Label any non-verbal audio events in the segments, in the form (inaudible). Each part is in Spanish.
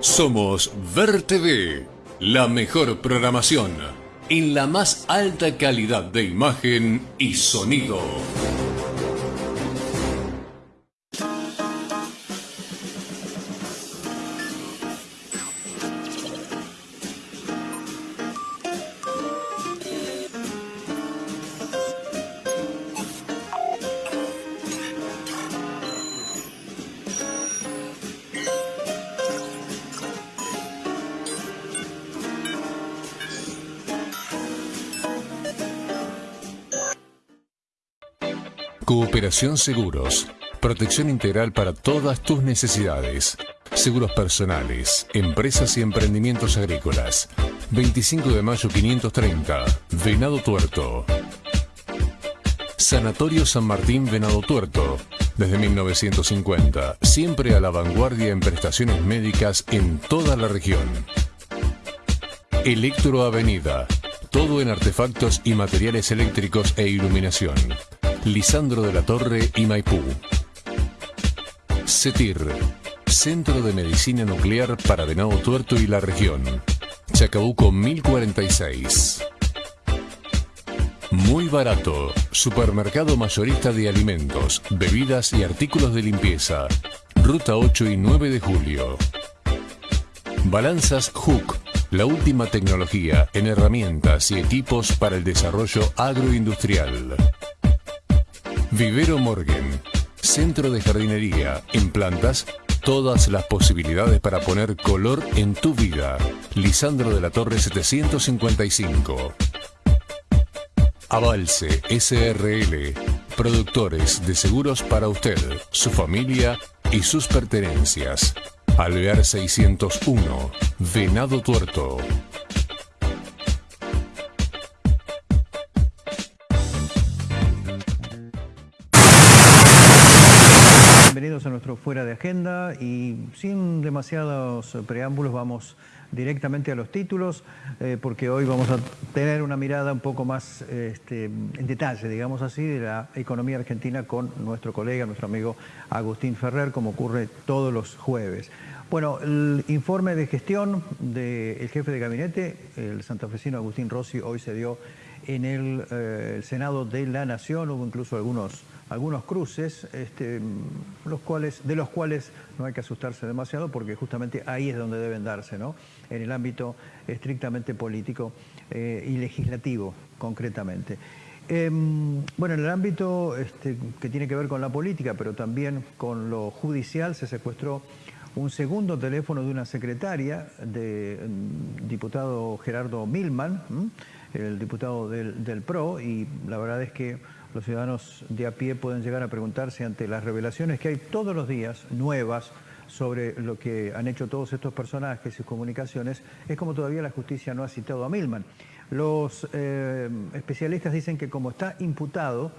Somos Ver TV, la mejor programación en la más alta calidad de imagen y sonido. Seguros. Protección integral para todas tus necesidades. Seguros personales, empresas y emprendimientos agrícolas. 25 de mayo 530, Venado Tuerto. Sanatorio San Martín Venado Tuerto. Desde 1950, siempre a la vanguardia en prestaciones médicas en toda la región. Electro Avenida. Todo en artefactos y materiales eléctricos e iluminación. Lisandro de la Torre y Maipú. CETIR, Centro de Medicina Nuclear para Venado Tuerto y la región. Chacabuco 1046. Muy barato. Supermercado mayorista de alimentos, bebidas y artículos de limpieza. Ruta 8 y 9 de julio. Balanzas Hook. La última tecnología en herramientas y equipos para el desarrollo agroindustrial. Vivero Morgan, centro de jardinería, en plantas, todas las posibilidades para poner color en tu vida. Lisandro de la Torre 755. Avalse SRL, productores de seguros para usted, su familia y sus pertenencias. Alvear 601, Venado Tuerto. Bienvenidos a nuestro Fuera de Agenda y sin demasiados preámbulos vamos directamente a los títulos eh, porque hoy vamos a tener una mirada un poco más este, en detalle, digamos así, de la economía argentina con nuestro colega, nuestro amigo Agustín Ferrer, como ocurre todos los jueves. Bueno, el informe de gestión del jefe de gabinete, el santafesino Agustín Rossi, hoy se dio en el, eh, el Senado de la Nación, hubo incluso algunos algunos cruces, este, los cuales, de los cuales no hay que asustarse demasiado porque justamente ahí es donde deben darse, ¿no? en el ámbito estrictamente político eh, y legislativo concretamente. Em, bueno, en el ámbito este, que tiene que ver con la política, pero también con lo judicial, se secuestró un segundo teléfono de una secretaria del mm, diputado Gerardo Milman, el diputado del, del PRO, y la verdad es que los ciudadanos de a pie pueden llegar a preguntarse ante las revelaciones que hay todos los días nuevas sobre lo que han hecho todos estos personajes y sus comunicaciones, es como todavía la justicia no ha citado a Milman. Los eh, especialistas dicen que como está imputado,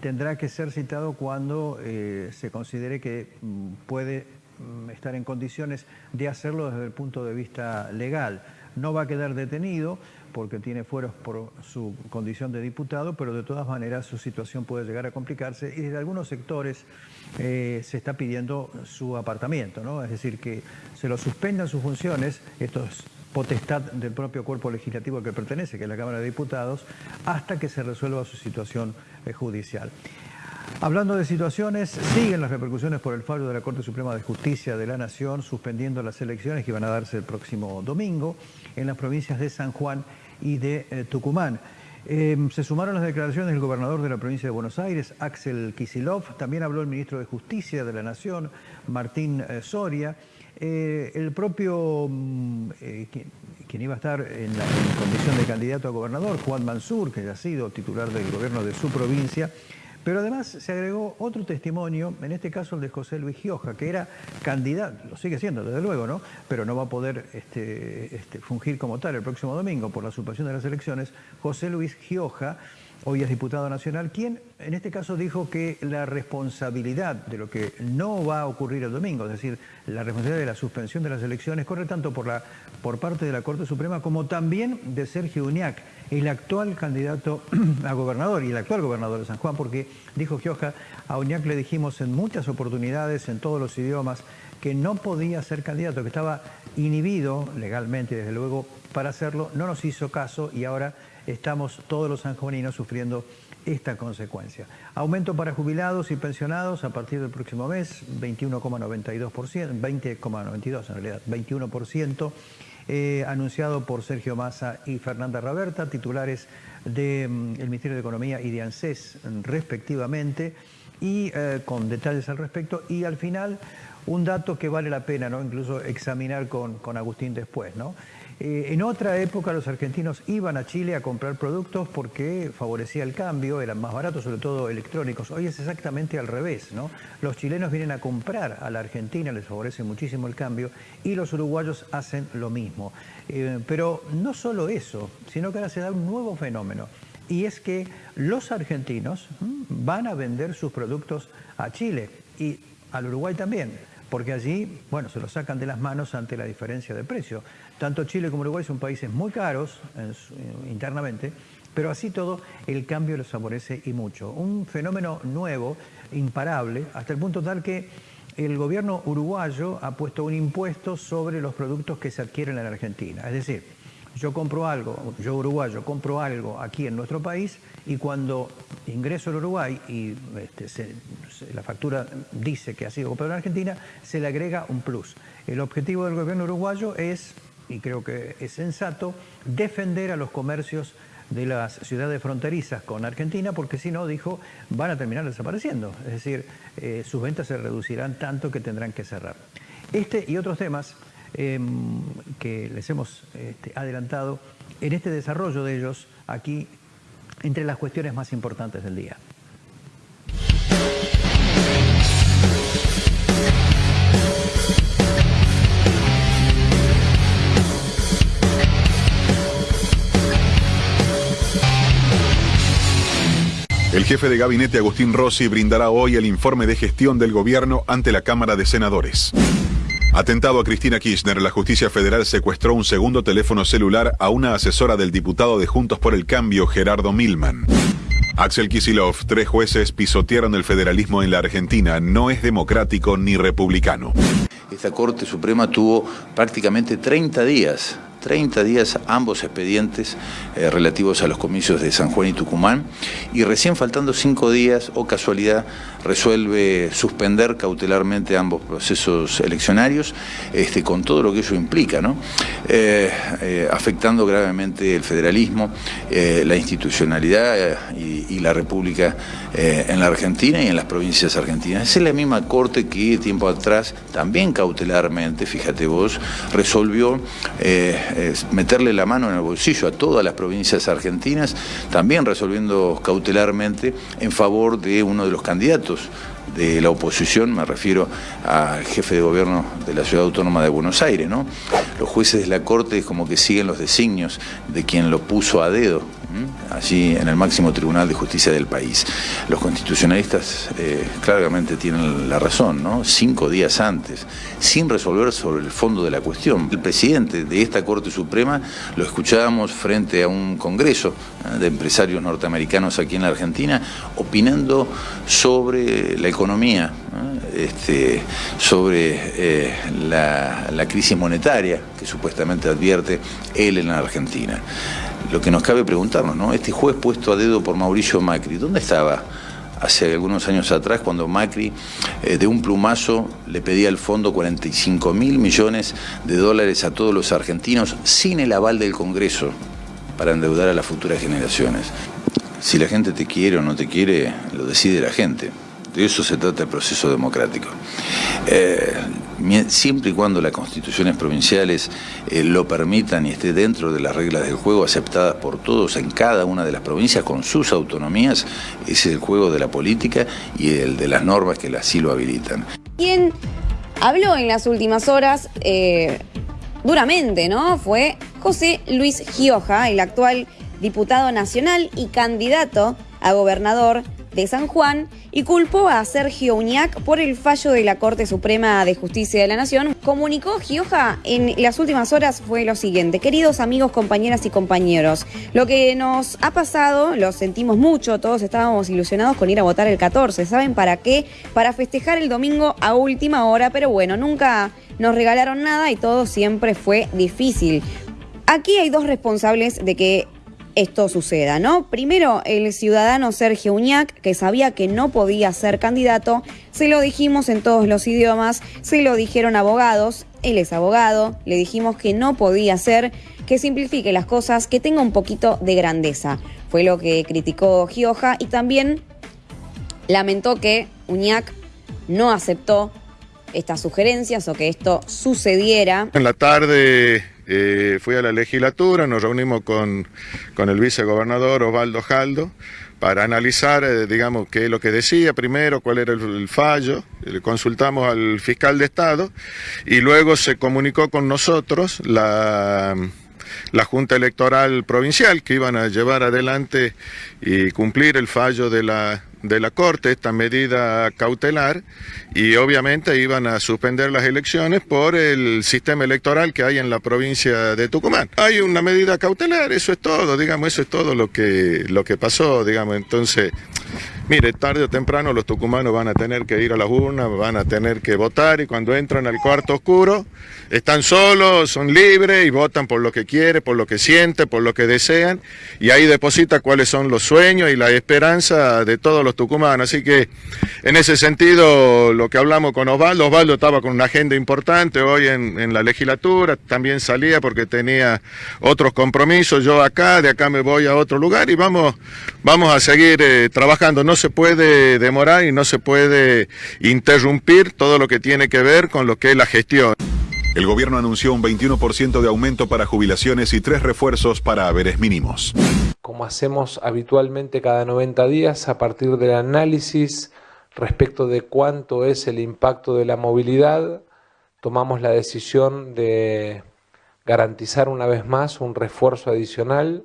tendrá que ser citado cuando eh, se considere que mm, puede mm, estar en condiciones de hacerlo desde el punto de vista legal. No va a quedar detenido, porque tiene fueros por su condición de diputado, pero de todas maneras su situación puede llegar a complicarse y desde algunos sectores eh, se está pidiendo su apartamiento, ¿no? es decir, que se lo suspendan sus funciones, esto es potestad del propio cuerpo legislativo al que pertenece, que es la Cámara de Diputados, hasta que se resuelva su situación eh, judicial. Hablando de situaciones, siguen las repercusiones por el fallo de la Corte Suprema de Justicia de la Nación suspendiendo las elecciones que iban a darse el próximo domingo en las provincias de San Juan y de eh, Tucumán. Em, se sumaron las declaraciones del gobernador de la provincia de Buenos Aires, Axel Kisilov, también habló el ministro de Justicia de la Nación, Martín eh, Soria, eh, el propio, mm, quien, iba a estar en la condición de candidato a gobernador, Juan Mansur, que ya ha sido titular del gobierno de su provincia, pero además se agregó otro testimonio, en este caso el de José Luis Gioja, que era candidato, lo sigue siendo desde luego, ¿no? Pero no va a poder este, este, fungir como tal el próximo domingo por la suspensión de las elecciones. José Luis Gioja hoy es diputado nacional, quien en este caso dijo que la responsabilidad de lo que no va a ocurrir el domingo, es decir, la responsabilidad de la suspensión de las elecciones, corre tanto por, la, por parte de la Corte Suprema como también de Sergio Uñac, el actual candidato (clears throat) a gobernador y el actual gobernador de San Juan, porque dijo Gioja, a Uñac le dijimos en muchas oportunidades, en todos los idiomas, que no podía ser candidato, que estaba inhibido legalmente, desde luego, para hacerlo, no nos hizo caso y ahora estamos todos los sanjuaninos sufriendo esta consecuencia. Aumento para jubilados y pensionados a partir del próximo mes, 21,92%, 20,92 en realidad, 21%, eh, anunciado por Sergio Massa y Fernanda Raberta, titulares del mm, Ministerio de Economía y de ANSES respectivamente, y eh, con detalles al respecto. Y al final, un dato que vale la pena ¿no? incluso examinar con, con Agustín después. ¿no? Eh, en otra época los argentinos iban a Chile a comprar productos porque favorecía el cambio, eran más baratos, sobre todo electrónicos. Hoy es exactamente al revés, ¿no? Los chilenos vienen a comprar a la Argentina, les favorece muchísimo el cambio, y los uruguayos hacen lo mismo. Eh, pero no solo eso, sino que ahora se da un nuevo fenómeno, y es que los argentinos van a vender sus productos a Chile y al Uruguay también porque allí, bueno, se lo sacan de las manos ante la diferencia de precio. Tanto Chile como Uruguay son países muy caros internamente, pero así todo el cambio les favorece y mucho. Un fenómeno nuevo, imparable, hasta el punto tal que el gobierno uruguayo ha puesto un impuesto sobre los productos que se adquieren en Argentina. Es decir, yo compro algo, yo uruguayo compro algo aquí en nuestro país y cuando ingreso al Uruguay y este, la factura dice que ha sido comprado en Argentina, se le agrega un plus. El objetivo del gobierno uruguayo es, y creo que es sensato, defender a los comercios de las ciudades fronterizas con Argentina, porque si no, dijo, van a terminar desapareciendo. Es decir, eh, sus ventas se reducirán tanto que tendrán que cerrar. Este y otros temas Em, que les hemos este, adelantado en este desarrollo de ellos aquí entre las cuestiones más importantes del día. El jefe de gabinete Agustín Rossi brindará hoy el informe de gestión del gobierno ante la Cámara de Senadores. Atentado a Cristina Kirchner, la justicia federal secuestró un segundo teléfono celular a una asesora del diputado de Juntos por el Cambio, Gerardo Milman. Axel Kisilov, tres jueces pisotearon el federalismo en la Argentina. No es democrático ni republicano. Esta Corte Suprema tuvo prácticamente 30 días 30 días ambos expedientes eh, relativos a los comicios de San Juan y Tucumán y recién faltando cinco días o casualidad resuelve suspender cautelarmente ambos procesos eleccionarios este, con todo lo que eso implica. Eh, eh, afectando gravemente el federalismo, la institucionalidad y, y, la república en la Argentina y en las provincias argentinas. Es la misma corte que tiempo atrás también cautelarmente, fíjate vos, resolvió meterle la mano en el bolsillo a todas las provincias argentinas, también resolviendo cautelarmente en favor de uno de los candidatos impostos de la oposición, me refiero al jefe de gobierno de la Ciudad Autónoma de Buenos Aires, ¿no? Los jueces de la Corte como que siguen los designios de quien lo puso a dedo allí en el máximo tribunal de justicia del país. Los constitucionalistas eh, claramente tienen la razón, ¿no? Cinco días antes, sin resolver sobre el fondo de la cuestión. El presidente de esta Corte Suprema lo escuchábamos frente a un congreso ¿eh? de empresarios norteamericanos aquí en la Argentina, opinando sobre la economía, este, sobre eh, la, crisis monetaria que supuestamente advierte él en la Argentina lo que nos cabe preguntarnos, ¿no? Este juez puesto a dedo por Mauricio Macri, ¿dónde estaba? hace algunos años atrás, cuando Macri eh, de un plumazo le pedía al fondo 45 mil millones de dólares a todos los argentinos sin el aval del Congreso para endeudar a las futuras generaciones. Si la gente te quiere o no te quiere, lo decide la gente. De eso se trata el proceso democrático. Eh, siempre y cuando las constituciones provinciales eh, lo permitan y esté dentro de las reglas del juego aceptadas por todos en cada una de las provincias con sus autonomías, es el juego de la política y el de las normas que así lo habilitan. Quien habló en las últimas horas eh, duramente, ¿no? Fue José Luis Gioja, el actual diputado nacional y candidato a gobernador de San Juan y culpó a Sergio Uñac por el fallo de la Corte Suprema de Justicia de la Nación. Comunicó Gioja en las últimas horas fue lo siguiente. Queridos amigos, compañeras y compañeros, lo que nos ha pasado, lo sentimos mucho, todos estábamos ilusionados con ir a votar el 14. ¿Saben para qué? Para festejar el domingo a última hora, pero bueno, nunca nos regalaron nada y todo siempre fue difícil. Aquí hay dos responsables de que esto suceda, ¿no? Primero, el ciudadano Sergio Uñac, que sabía que no podía ser candidato, se lo dijimos en todos los idiomas, se lo dijeron abogados, él es abogado, le dijimos que no podía ser, que simplifique las cosas, que tenga un poquito de grandeza. Fue lo que criticó Gioja y también lamentó que Uñac no aceptó estas sugerencias o que esto sucediera. En la tarde eh, fui a la legislatura, nos reunimos con, con el vicegobernador Osvaldo Jaldo para analizar, eh, digamos, qué es lo que decía primero, cuál era el, fallo, le consultamos al fiscal de Estado y luego se comunicó con nosotros la, la Junta Electoral Provincial que iban a llevar adelante y cumplir el fallo de la, de la Corte, esta medida cautelar, y obviamente iban a suspender las elecciones por el sistema electoral que hay en la provincia de Tucumán. Hay una medida cautelar, eso es todo, digamos, eso es todo lo que, lo que pasó, digamos, entonces... Mire, tarde o temprano los tucumanos van a tener que ir a las urnas, van a tener que votar y cuando entran al cuarto oscuro están solos, son libres y votan por lo que quieren, por lo que sienten, por lo que desean y ahí deposita cuáles son los sueños y la esperanza de todos los tucumanos. Así que en ese sentido lo que hablamos con Osvaldo, Osvaldo estaba con una agenda importante hoy en, la legislatura, también salía porque tenía otros compromisos, yo acá, de acá me voy a otro lugar y vamos, vamos a seguir eh, trabajando. No se puede demorar y no se puede interrumpir todo lo que tiene que ver con lo que es la gestión. El gobierno anunció un 21% de aumento para jubilaciones y tres refuerzos para haberes mínimos. Como hacemos habitualmente cada 90 días, a partir del análisis respecto de cuánto es el impacto de la movilidad, tomamos la decisión de garantizar una vez más un refuerzo adicional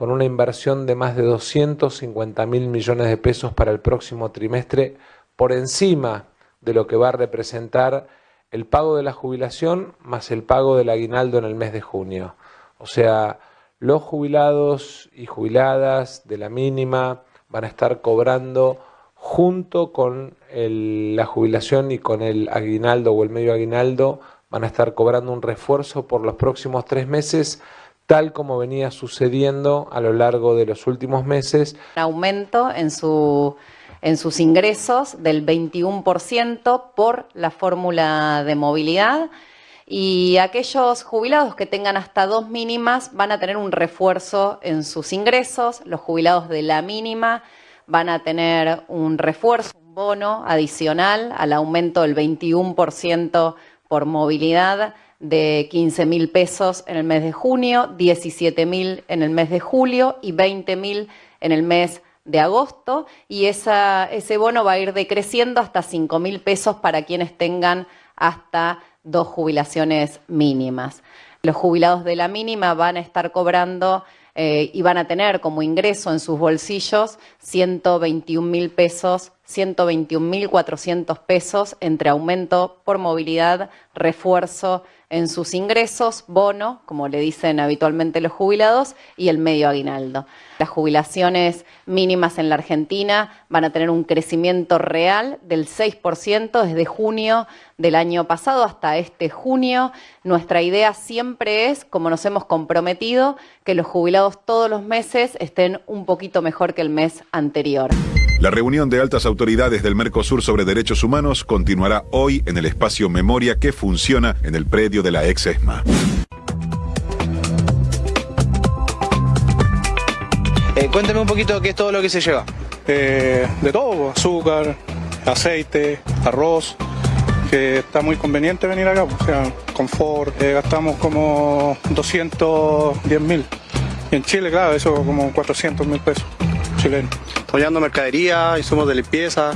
con una inversión de más de 250 mil millones de pesos para el próximo trimestre, por encima de lo que va a representar el pago de la jubilación más el pago del aguinaldo en el mes de junio. O sea, los jubilados y jubiladas de la mínima van a estar cobrando junto con la jubilación y con el aguinaldo o el medio aguinaldo, van a estar cobrando un refuerzo por los próximos tres meses tal como venía sucediendo a lo largo de los últimos meses. Aumento en, su, en sus ingresos del 21% por la fórmula de movilidad. Y aquellos jubilados que tengan hasta dos mínimas van a tener un refuerzo en sus ingresos, los jubilados de la mínima van a tener un refuerzo, un bono adicional al aumento del 21% por movilidad de 15 mil pesos en el mes de junio, 17 mil en el mes de julio y 20 mil en el mes de agosto y ese bono va a ir decreciendo hasta 5 mil pesos para quienes tengan hasta dos jubilaciones mínimas. Los jubilados de la mínima van a estar cobrando eh, y van a tener como ingreso en sus bolsillos 121 mil pesos, 121 mil 400 pesos entre aumento por movilidad, refuerzo en sus ingresos, bono, como le dicen habitualmente los jubilados, y el medio aguinaldo. Las jubilaciones mínimas en la Argentina van a tener un crecimiento real del 6% desde junio del año pasado hasta este junio. Nuestra idea siempre es, como nos hemos comprometido, que los jubilados todos los meses estén un poquito mejor que el mes anterior. La reunión de altas autoridades del Mercosur sobre derechos humanos continuará hoy en el espacio Memoria que funciona en el predio de la ex ESMA. Eh, cuénteme un poquito qué es todo lo que se lleva. Eh, de todo, azúcar, aceite, arroz, que está muy conveniente venir acá, o sea, confort, eh, gastamos como 210 mil. Y en Chile, claro, eso como 400 mil pesos chilenos apoyando mercadería, insumos de limpieza,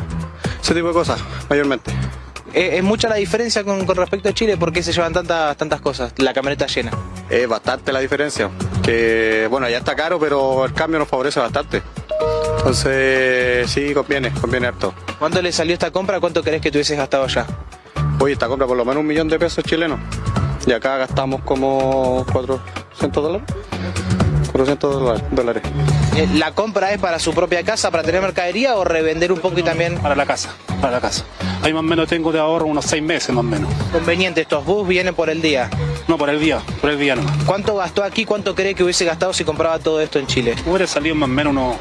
ese tipo de cosas, mayormente. ¿Es, mucha la diferencia con, respecto a Chile? ¿Por qué se llevan tantas, tantas cosas? La camioneta llena. Es bastante la diferencia. Que, bueno, ya está caro, pero el cambio nos favorece bastante. Entonces, sí, conviene, conviene harto. ¿Cuánto le salió esta compra? ¿Cuánto crees que tuvieses gastado ya? Hoy esta compra por lo menos un millón de pesos chilenos. Y acá gastamos como 400 dólares. 400 dólares. Eh, ¿La compra es para su propia casa, para tener mercadería o revender un poco y también...? Para la casa, para la casa. Ahí más o menos tengo de ahorro unos seis meses más o menos. Conveniente, estos bus vienen por el día. No, por el día, por el día no. ¿Cuánto gastó aquí? ¿Cuánto cree que hubiese gastado si compraba todo esto en Chile? Hubiera salido más o menos unos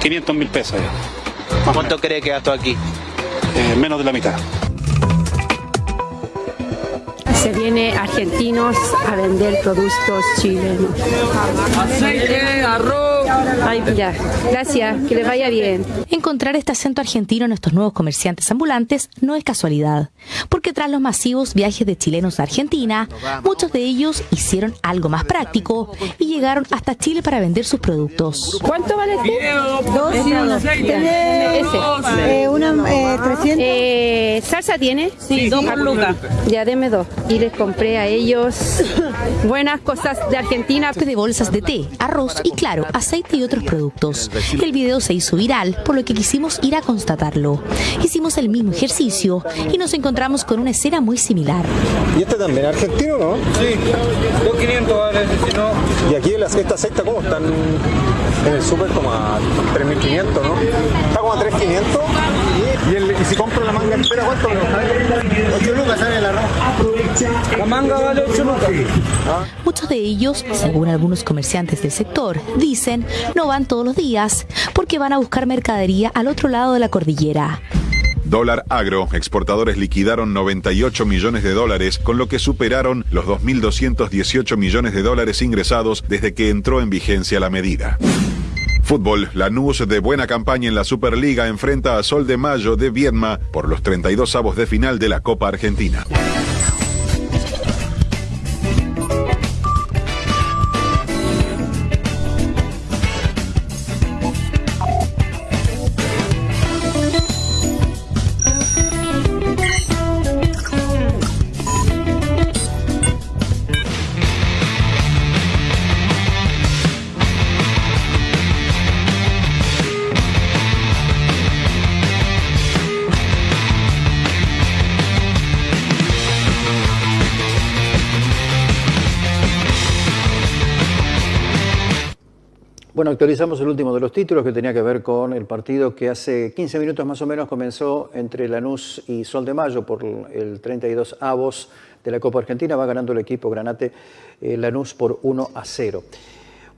500 mil pesos ya. ¿Cuánto cree que gastó aquí? Eh, menos de la mitad. Se viene argentinos a vender productos chilenos. Aceite, arroz. Ay, ya. Gracias, que le vaya bien. Encontrar este acento argentino en estos nuevos comerciantes ambulantes no es casualidad, porque tras los masivos viajes de chilenos a Argentina, muchos de ellos hicieron algo más práctico y llegaron hasta Chile para vender sus productos. ¿Cuánto vale este? Dos y uno. Tiene Ese. eh, una eh, 300. Eh, ¿Salsa tiene? Sí, dos por lucas. Ya, deme dos. Y les compré a ellos (coughs) buenas cosas de Argentina. de bolsas de té, arroz y claro, aceite y otros productos. El video se hizo viral, por lo que quisimos ir a constatarlo. Hicimos el mismo ejercicio y nos encontramos con una escena muy similar. ¿Y este también argentino, no? Sí, 2.500 vale, si no... ¿Y aquí las, esta secta cómo están en el súper? Como a 3.500, ¿no? Está como a 3.500. ¿Y, el- y si compro la manga entera, cuánto me lo 8 lucas sale el arroz. La manga vale 8 lucas. Muchos de ellos, según algunos comerciantes del sector, dicen no van todos los días porque van a buscar mercadería al otro lado de la cordillera. Dólar agro, exportadores liquidaron 98 millones de dólares, con lo que superaron los 2.218 millones de dólares ingresados desde que entró en vigencia la medida. Fútbol, Lanús de buena campaña en la Superliga enfrenta a Sol de Mayo de Viedma por los 32 avos de final de la Copa Argentina. Actualizamos el último de los títulos que tenía que ver con el partido que hace 15 minutos más o menos comenzó entre Lanús y Sol de Mayo por el 32 avos de la Copa Argentina. Va ganando el equipo Granate eh, Lanús por 1 a 0.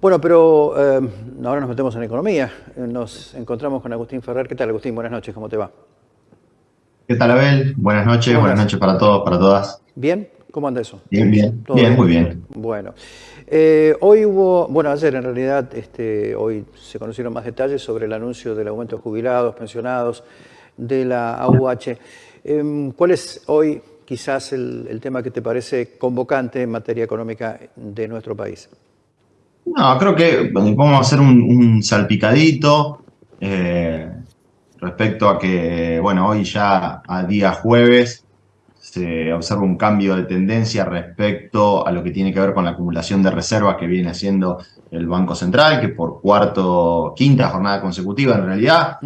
Bueno, pero eh, ahora nos metemos en economía. Nos encontramos con Agustín Ferrer. ¿Qué tal, Agustín? Buenas noches, ¿cómo te va? ¿Qué tal, Abel? Buenas noches, ¿Cómo buenas noches para todos, para todas. ¿Bien? ¿Cómo anda eso? Bien, bien, ¿Todo bien, muy bien. Bueno, Eh, hoy hubo, bueno, ayer en realidad, este, hoy se conocieron más detalles sobre el anuncio del aumento de jubilados, pensionados, de la AUH. Em, ¿Cuál es hoy quizás el, el tema que te parece convocante en materia económica de nuestro país? No, creo que vamos a hacer un, un salpicadito eh, respecto a que, bueno, hoy ya a día jueves se observa un cambio de tendencia respecto a lo que tiene que ver con la acumulación de reservas que viene haciendo el Banco Central, que por cuarto, quinta jornada consecutiva en realidad,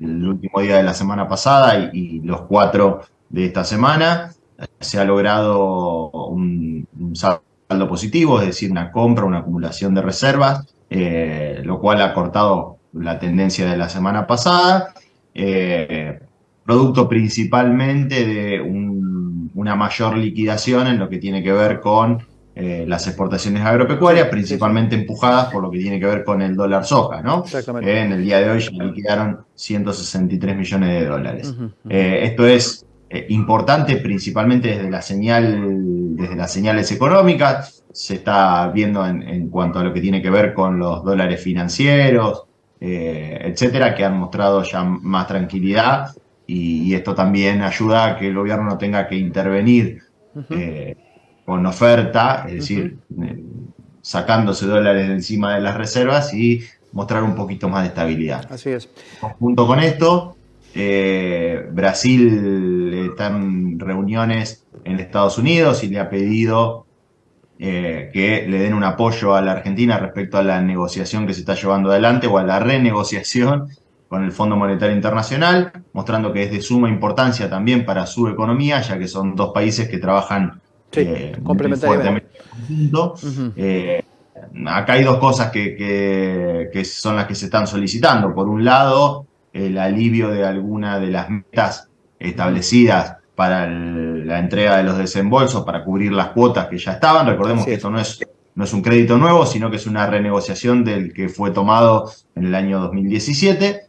el último día de la semana pasada y, y los cuatro de esta semana, se ha logrado un, un saldo positivo, es decir, una compra, una acumulación de reservas, eh, lo cual ha cortado la tendencia de la semana pasada, eh, producto principalmente de un- una mayor liquidación en lo que tiene que ver con eh, las exportaciones agropecuarias, principalmente empujadas por lo que tiene que ver con el dólar soja, ¿no? Exactamente. Eh, en el día de hoy ya liquidaron 163 millones de dólares. Eh, esto es eh, importante principalmente desde la señal, desde las señales económicas, se está viendo en, en cuanto a lo que tiene que ver con los dólares financieros, etcétera, que han mostrado ya más tranquilidad y, y esto también ayuda a que el gobierno no tenga que intervenir eh, con oferta, es decir, eh, sacándose dólares de encima de las reservas y mostrar un poquito más de estabilidad. Así es. Junto con esto, eh, Brasil está en reuniones en Estados Unidos y le ha pedido eh, que le den un apoyo a la Argentina respecto a la negociación que se está llevando adelante o a la renegociación con el Fondo Monetario Internacional, mostrando que es de suma importancia también para su economía, ya que son dos países que trabajan eh, muy complementariamente. fuertemente en conjunto. Eh, acá hay dos cosas que, que- que son las que se están solicitando. Por un lado, el alivio de alguna de las metas establecidas para el- la entrega de los desembolsos, para cubrir las cuotas que ya estaban. Recordemos que esto no es, no es un crédito nuevo, sino que es una renegociación del que fue tomado en el año 2017.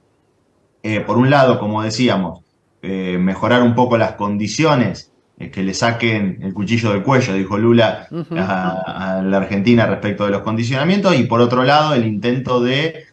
Eh, por un lado, como decíamos, eh, mejorar un poco las condiciones, eh, que le saquen el cuchillo del cuello, dijo Lula a, a la Argentina respecto de los condicionamientos, y por otro lado, el intento de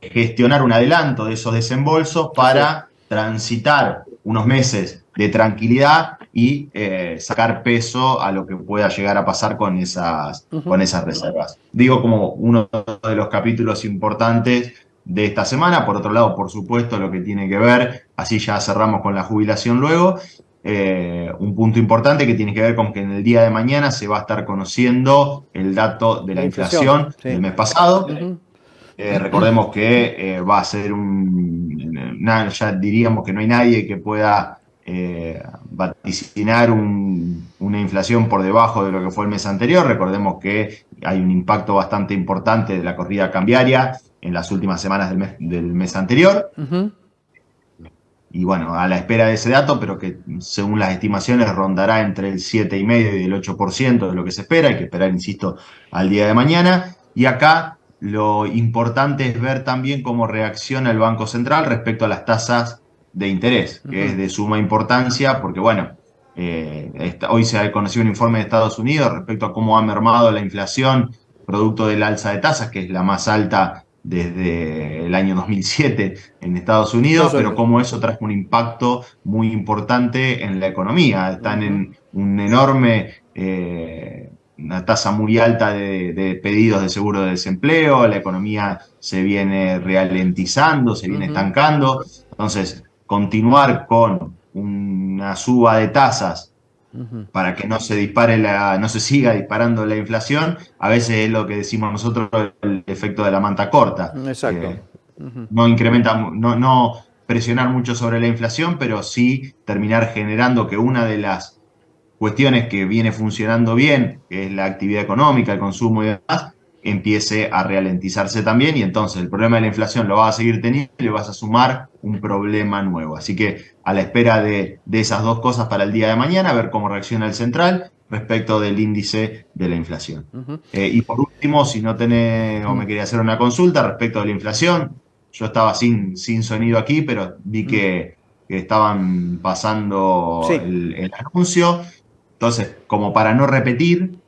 gestionar un adelanto de esos desembolsos para transitar unos meses de tranquilidad y eh, sacar peso a lo que pueda llegar a pasar con esas, con esas reservas. Digo como uno de los capítulos importantes de esta semana. Por otro lado, por supuesto, lo que tiene que ver, así ya cerramos con la jubilación luego, eh, un punto importante que tiene que ver con que en el día de mañana se va a estar conociendo el dato de la, La inflación, inflación, sí. del mes pasado. Eh, recordemos que eh, va a ser un. na- ya diríamos que no hay nadie que pueda eh, vaticinar un- una inflación por debajo de lo que fue el mes anterior. Recordemos que hay un impacto bastante importante de la corrida cambiaria en las últimas semanas del mes, del mes anterior. Y bueno, a la espera de ese dato, pero que según las estimaciones rondará entre el 7,5 y el 8% de lo que se espera. Hay que esperar, insisto, al día de mañana. Y acá lo importante es ver también cómo reacciona el Banco Central respecto a las tasas de interés, que es de suma importancia, porque bueno, eh, hoy se ha conocido un informe de Estados Unidos respecto a cómo ha mermado la inflación producto del alza de tasas, que es la más alta desde el año 2007 en Estados Unidos, pero cómo eso trajo un impacto muy importante en la economía. Están en un enorme, eh, una tasa muy alta de, de pedidos de seguro de desempleo, la economía se viene ralentizando, se viene estancando. Entonces, continuar con una suba de tasas para que no se dispare la, no se siga disparando la inflación, a veces es lo que decimos nosotros el efecto de la manta corta. Exacto. Eh, no incrementa, no, no presionar mucho sobre la inflación, pero sí terminar generando que una de las cuestiones que viene funcionando bien, que es la actividad económica, el consumo y demás, empiece a ralentizarse también y entonces el problema de la inflación lo vas a seguir teniendo y le vas a sumar un problema nuevo. Así que a la espera de, de esas dos cosas para el día de mañana, a ver cómo reacciona el central respecto del índice de la inflación. Eh, y por último, si no tenés o me quería hacer una consulta respecto de la inflación, yo estaba sin, sin sonido aquí, pero vi que, que estaban pasando Sí. el, el anuncio. Entonces, como para no repetir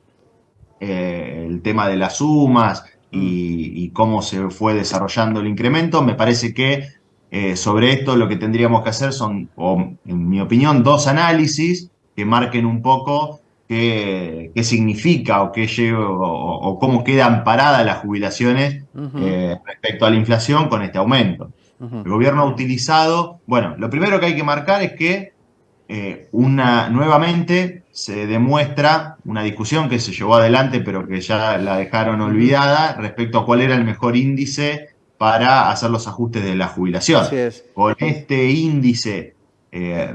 eh, el tema de las sumas y, y cómo se fue desarrollando el incremento, me parece que eh, sobre esto lo que tendríamos que hacer son, o, en mi opinión, dos análisis que marquen un poco qué, qué significa o, qué lleva, o, o cómo quedan paradas las jubilaciones eh, respecto a la inflación con este aumento. El gobierno ha utilizado, bueno, lo primero que hay que marcar es que eh, una, nuevamente se demuestra una discusión que se llevó adelante, pero que ya la dejaron olvidada, respecto a cuál era el mejor índice para hacer los ajustes de la jubilación. Así es. Con este índice eh,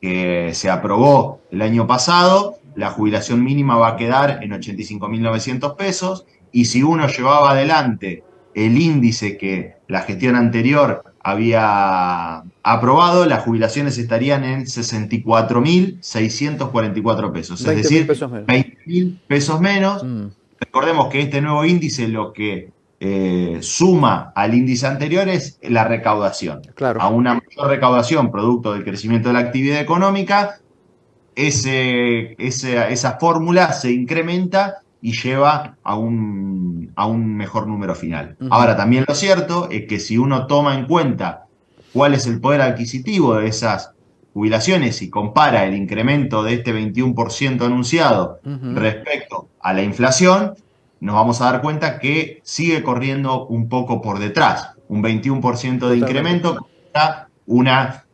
que se aprobó el año pasado, la jubilación mínima va a quedar en 85.900 pesos y si uno llevaba adelante el índice que la gestión anterior había aprobado, las jubilaciones estarían en 64.644 pesos, es 20.000 decir, pesos menos. 20.000 pesos menos. Recordemos que este nuevo índice lo que eh, suma al índice anterior es la recaudación. Claro. A una mayor recaudación producto del crecimiento de la actividad económica, ese, ese- esa fórmula se incrementa y lleva a un, a un mejor número final. Ahora, también lo cierto es que si uno toma en cuenta cuál es el poder adquisitivo de esas jubilaciones y compara el incremento de este 21% anunciado respecto a la inflación, nos vamos a dar cuenta que sigue corriendo un poco por detrás. Un 21% de incremento contra una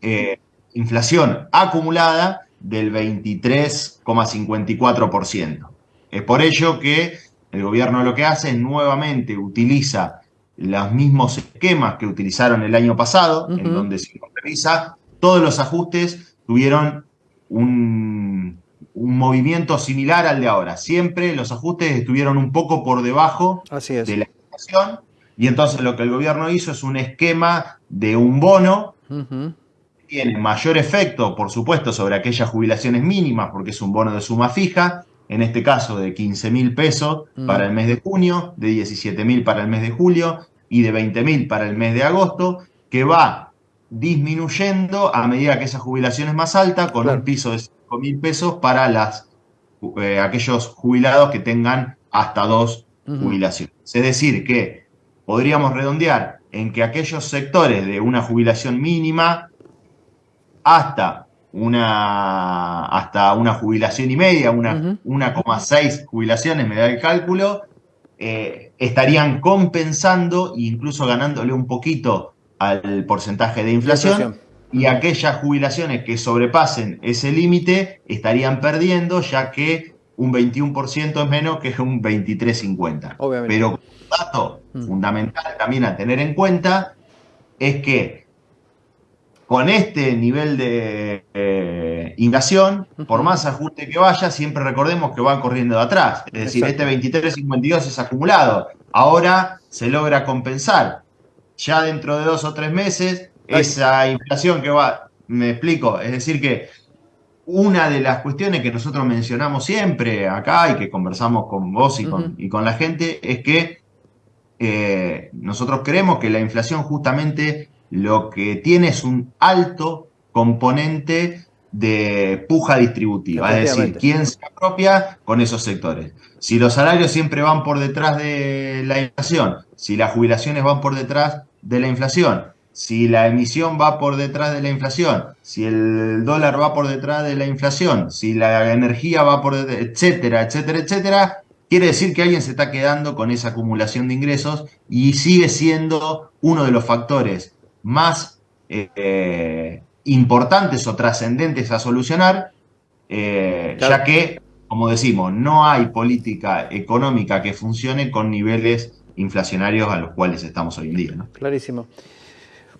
eh, inflación acumulada del 23,54%. Es por ello que el gobierno lo que hace es nuevamente utiliza los mismos esquemas que utilizaron el año pasado, en donde uno revisa, todos los ajustes tuvieron un, un movimiento similar al de ahora. Siempre los ajustes estuvieron un poco por debajo de la inflación y entonces lo que el gobierno hizo es un esquema de un bono tiene mayor efecto, por supuesto, sobre aquellas jubilaciones mínimas, porque es un bono de suma fija, en este caso de 15 mil pesos Mm. para el mes de junio, de 17 mil para el mes de julio y de 20 mil para el mes de agosto, que va disminuyendo a medida que esa jubilación es más alta, con un piso de 5 mil pesos para las, eh, aquellos jubilados que tengan hasta dos jubilaciones. Es decir, que podríamos redondear en que aquellos sectores de una jubilación mínima hasta una, hasta una jubilación y media, una 1,6 jubilaciones, me da el cálculo, eh, estarían compensando e incluso ganándole un poquito al porcentaje de inflación. inflación. Y aquellas jubilaciones que sobrepasen ese límite estarían perdiendo, ya que un 21% es menos que un 23,50. Obviamente. Pero un dato fundamental también a tener en cuenta es que con este nivel de eh, inflación, por más ajuste que vaya, siempre recordemos que van corriendo de atrás. Es decir, Exacto. este 23.52 es acumulado. Ahora se logra compensar. Ya dentro de dos o tres meses, esa inflación que va, me explico, es decir que una de las cuestiones que nosotros mencionamos siempre acá y que conversamos con vos y con, Ujú. y con la gente es que eh, nosotros creemos que la inflación justamente lo que tiene es un alto componente de puja distributiva, es decir, quién se apropia con esos sectores. Si los salarios siempre van por detrás de la inflación, si las jubilaciones van por detrás de la inflación, si la emisión va por detrás de la inflación, si el dólar va por detrás de la inflación, si la energía va por detrás, etcétera, etcétera, etcétera, quiere decir que alguien se está quedando con esa acumulación de ingresos y sigue siendo uno de los factores más eh, importantes o trascendentes a solucionar, eh, ya que, como decimos, no hay política económica que funcione con niveles inflacionarios a los cuales estamos hoy en día. ¿no? Clarísimo.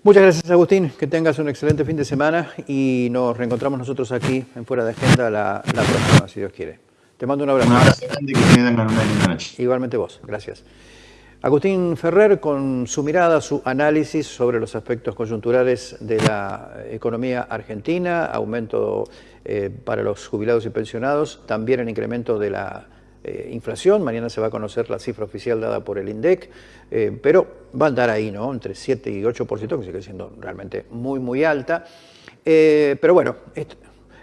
Muchas gracias, Agustín. Que tengas un excelente fin de semana y nos reencontramos nosotros aquí en Fuera de Agenda la, la próxima, si Dios quiere. Te mando un abrazo. Un abrazo grande y que tengan una linda noche. Igualmente vos, gracias. Agustín Ferrer con su mirada, su análisis sobre los aspectos coyunturales de la economía argentina, aumento eh, para los jubilados y pensionados, también el incremento de la eh, inflación, mañana se va a conocer la cifra oficial dada por el INDEC, eh, pero va a andar ahí, ¿no? Entre 7 y 8%, que sigue siendo realmente muy, muy alta. Pero bueno, est-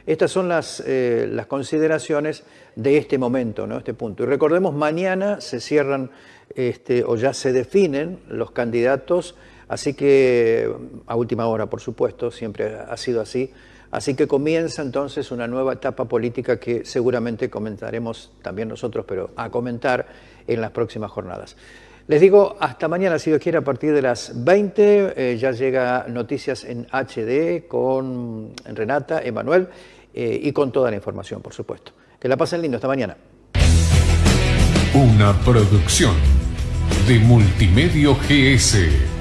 estas son las, las consideraciones de este momento, ¿no? este punto. Y recordemos, mañana se cierran este, o ya se definen los candidatos, así que a última hora, por supuesto, siempre ha sido así. Así que comienza entonces una nueva etapa política que seguramente comentaremos también nosotros, pero a comentar en las próximas jornadas. Les digo, hasta mañana, si Dios quiere, a partir de las 20, eh, ya llega Noticias en HD con Renata, Emanuel eh, y con toda la información, por supuesto. Que la pasen lindo, hasta mañana. Una producción de Multimedio GS.